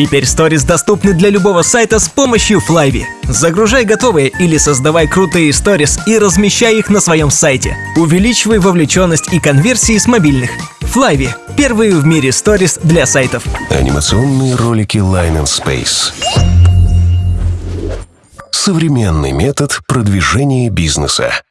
Теперь сторис доступны для любого сайта с помощью Flyvi. Загружай готовые или создавай крутые сторис и размещай их на своем сайте. Увеличивай вовлеченность и конверсии с мобильных. Flyvi – первые в мире сторис для сайтов. Анимационные ролики Line and Space. Современный метод продвижения бизнеса.